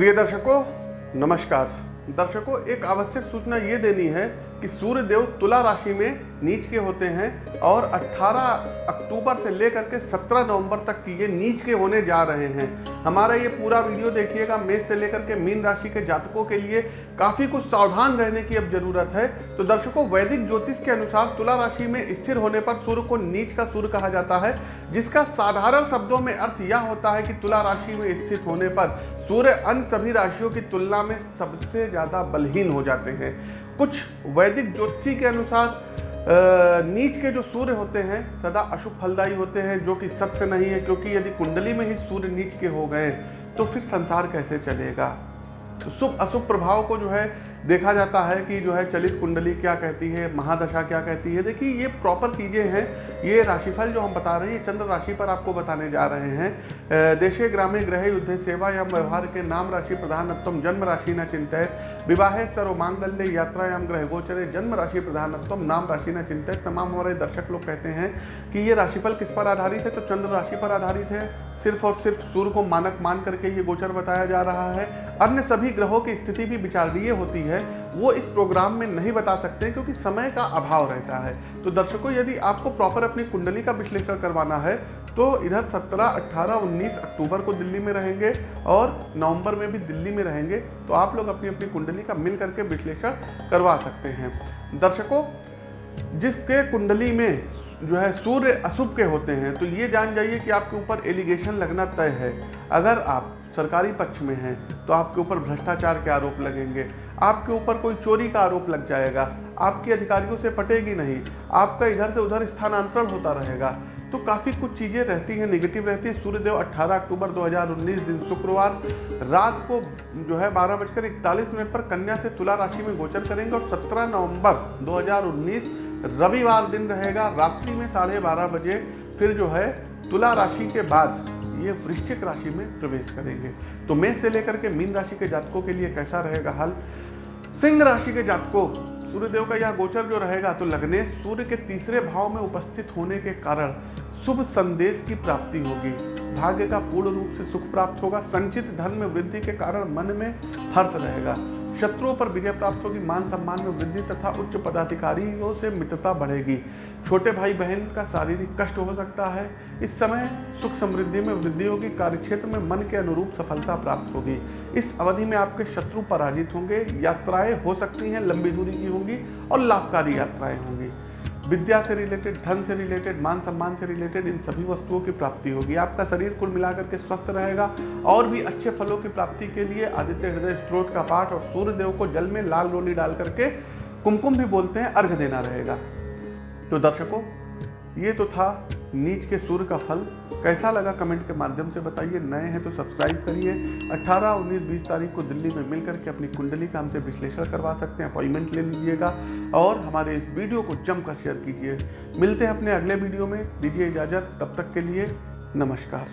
प्रिय दर्शकों नमस्कार। दर्शकों एक आवश्यक सूचना ये देनी है कि सूर्य देव तुला राशि में नीच के होते हैं और 18 अक्टूबर से लेकर के 17 नवंबर तक की ये नीच के होने जा रहे हैं। हमारा ये पूरा वीडियो देखिएगा, मेष से लेकर के मीन राशि के जातकों के लिए काफ़ी कुछ सावधान रहने की अब ज़रूरत है। तो दर्शकों, वैदिक ज्योतिष के अनुसार तुला राशि में स्थिर होने पर सूर्य को नीच का सूर्य कहा जाता है, जिसका साधारण शब्दों में अर्थ यह होता है कि तुला राशि में स्थित होने पर सूर्य अन्य सभी राशियों की तुलना में सबसे ज़्यादा बलहीन हो जाते हैं। कुछ वैदिक ज्योतिषी के अनुसार नीच के जो सूर्य होते हैं, सदा अशुभ फलदायी होते हैं, जो कि सत्य नहीं है, क्योंकि यदि कुंडली में ही सूर्य नीच के हो गए तो फिर संसार कैसे चलेगा? तो शुभ अशुभ प्रभाव को जो है देखा जाता है कि जो है चलित कुंडली क्या कहती है, महादशा क्या कहती है। देखिए, ये प्रॉपर चीज़ें हैं। ये राशिफल जो हम बता रहे हैं, ये चंद्र राशि पर आपको बताने जा रहे हैं। देशे ग्रामे ग्रह युद्ध सेवा या व्यवहार के नाम राशि प्रधानत्म जन्म राशि न चिंतित विवाहे सर्व मांगल्य यात्रायाम ग्रह गोचरे, जन्म राशि प्रधानत्म नाम राशि न चिंतित तमाम हमारे दर्शक लोग कहते हैं कि ये राशिफल किस पर आधारित है? तो चंद्र राशि पर आधारित है। सिर्फ़ और सिर्फ़ सूर्य को मानक मान करके ये गोचर बताया जा रहा है। अन्य सभी ग्रहों की स्थिति भी विचारणीय होती है। वो इस प्रोग्राम में नहीं बता सकते क्योंकि समय का अभाव रहता है। तो दर्शकों यदि आपको प्रॉपर अपनी कुंडली का विश्लेषण करवाना है तो इधर 17, 18, 19 अक्टूबर को दिल्ली में रहेंगे और नवंबर में भी दिल्ली में रहेंगे। तो आप लोग अपनी अपनी कुंडली का मिल करके विश्लेषण करवा सकते हैं। दर्शकों जिसके कुंडली में जो है सूर्य अशुभ के होते हैं तो ये जान जाइए कि आपके ऊपर एलिगेशन लगना तय है। अगर आप सरकारी पक्ष में हैं तो आपके ऊपर भ्रष्टाचार के आरोप लगेंगे। आपके ऊपर कोई चोरी का आरोप लग जाएगा। आपके अधिकारियों से पटेगी नहीं। आपका इधर से उधर स्थानांतरण होता रहेगा। तो काफ़ी कुछ चीज़ें रहती हैं निगेटिव रहती है। सूर्यदेव 18 अक्टूबर 2019 दिन शुक्रवार। रात को जो है बारह बजकर इकतालीस मिनट पर कन्या से तुला राशि में गोचर करेंगे और 17 नवंबर 2019 रविवार दिन रहेगा, रात्रि में साढ़े बारह बजे, फिर जो है तुला राशि के बाद ये वृश्चिक राशि में प्रवेश करेंगे। तो मेष से लेकर के मीन राशि के जातकों के लिए कैसा रहेगा हाल? सिंह राशि के जातकों, सूर्यदेव का यह गोचर जो रहेगा तो लगने सूर्य के तीसरे भाव में उपस्थित होने के कारण शुभ संदेश की प्राप्ति होगी। भाग्य का पूर्ण रूप से सुख प्राप्त होगा। संचित धन में वृद्धि के कारण मन में हर्ष रहेगा। शत्रुओं पर विजय प्राप्त होगी, मान सम्मान में वृद्धि तथा उच्च पदाधिकारियों से मित्रता बढ़ेगी। छोटे भाई बहन का शारीरिक कष्ट हो सकता है। इस समय सुख समृद्धि में वृद्धि होगी, कार्यक्षेत्र में मन के अनुरूप सफलता प्राप्त होगी। इस अवधि में आपके शत्रु पराजित होंगे, यात्राएँ हो सकती हैं, लंबी दूरी की होंगी और लाभकारी यात्राएँ होंगी। विद्या से रिलेटेड, धन से रिलेटेड, मान सम्मान से रिलेटेड, इन सभी वस्तुओं की प्राप्ति होगी। आपका शरीर कुल मिलाकर के स्वस्थ रहेगा और भी अच्छे फलों की प्राप्ति के लिए आदित्य हृदय स्त्रोत का पाठ और सूर्य देव को जल में लाल रोली डाल करके कुमकुम भी बोलते हैं, अर्घ देना रहेगा। तो दर्शकों, ये तो था नीच के सूर्य का फल कैसा लगा कमेंट के माध्यम से बताइए। नए हैं तो सब्सक्राइब करिए। 18, 19, 20 तारीख को दिल्ली में मिल करके अपनी कुंडली का हमसे विश्लेषण करवा सकते हैं। अपॉइंटमेंट ले लीजिएगा और हमारे इस वीडियो को जमकर शेयर कीजिए। मिलते हैं अपने अगले वीडियो में। दीजिए इजाज़त। तब तक के लिए नमस्कार।